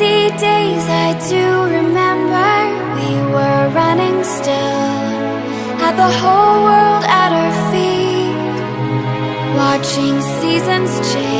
Easy days I do remember We were running still. Had the whole world at our feet Watching seasons change.